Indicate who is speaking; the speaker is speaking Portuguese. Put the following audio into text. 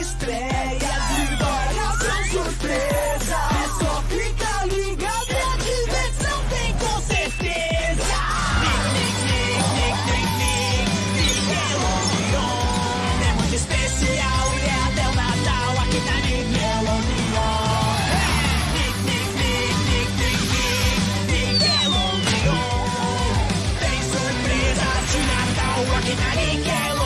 Speaker 1: estreia. Vitória são surpresa. É só ficar ligado e a diversão tem com certeza. Nickelodeon é muito especial e é até o Natal aqui na Nickelodeon. Nickelodeon tem surpresa de Natal aqui na Nickelodeon.